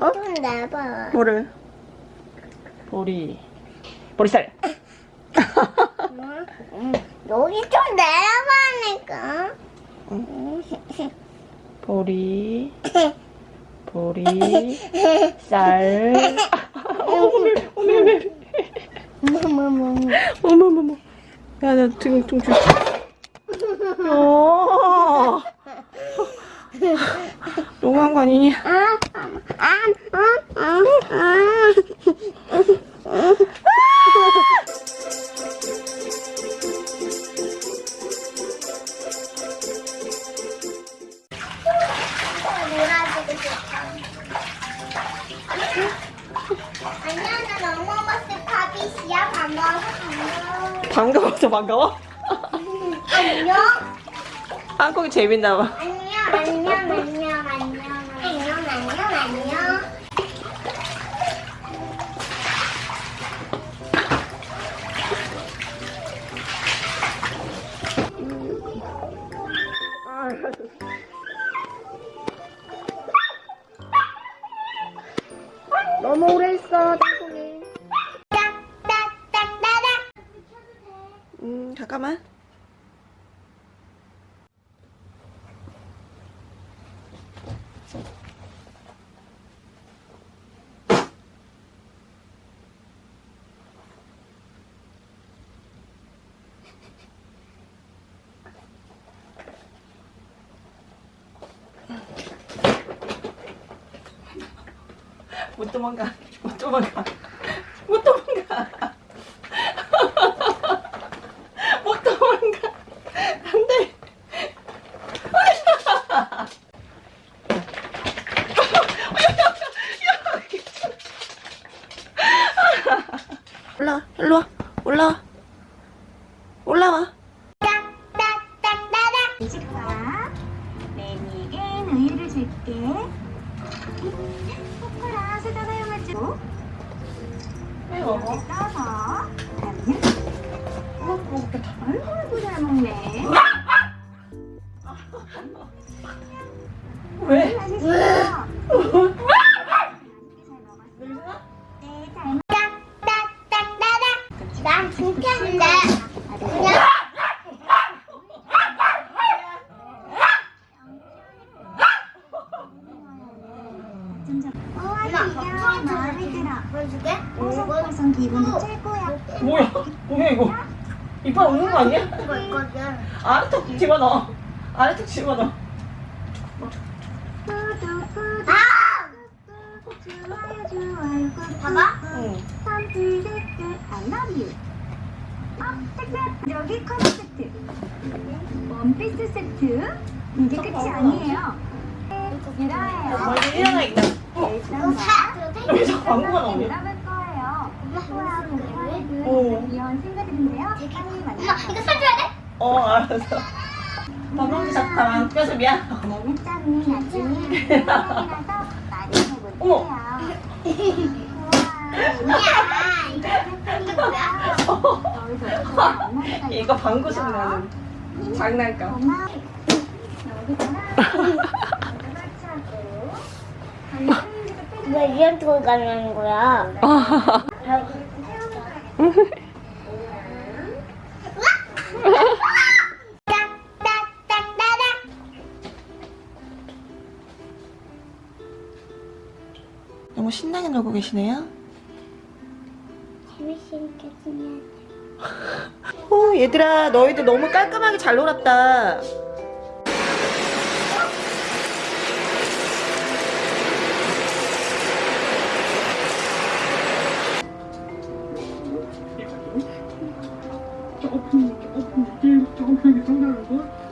어? 좀 내봐. 뭐를? 보리. 보리살. 응? 응. 여기 좀 내려가니까. 보리. 보리. 쌀. 오늘 오늘 뭐뭐뭐. 어머머머. 야, 나 지금 좀 줄. 어. 너무한 거 아니니? 반가워서 반가워. 반가워? 안녕. 한국이 재밌나 봐. 안녕, 안녕, 안녕, 안녕. 너무 오래 했어, 땅콩이. 음, 잠깐만. 못 도망가. 못 도망가. 못 도망가. 못 도망가. 안 돼. 올라와, 일로 와. 올라와. 올라와. 딱딱딱딱딱. 이집과 매니게 우유를 줄게. 코코라 세다 사용하죠. 이렇게 떠서 그다음에 아이고 잘 먹네. 왜? 맛있어. 잘 먹었어. 네, 잘 먹. 딱딱딱딱딱. 난 진짜인데. 그냥 점점 우와 엄마, 귀여워 마음에 들어. 보여줄게. 뽀송뽀송 기분이 최고야. 뭐야? 뭐야 이거? 이빨 없는 거 아니야? 이거 있거든. 아래턱 집어넣어. 아래턱 집어넣어. 좋아요 좋아요 봐봐. 응. 선플 댓글 I love you 아 댓글 여기 커버 세트 원피스 세트 이게 끝이 아니에요 유라예요 머리 일어나 있다. 이거 사. 왜 자꾸 광고가 나오냐? 오. 엄마 이거 사줘야 돼? 어 알았어. 방금 자꾸 안 껴서 미안. 사랑이라서 많이 어머. 이거 방구식 나는 장난감. 왜 이런 돌 가는 거야? 너무 신나게 놀고 계시네요. 재밌으니까. 어 얘들아 너희들 너무 깔끔하게 잘 놀았다. 조금 조금 조금 조금씩 성장하고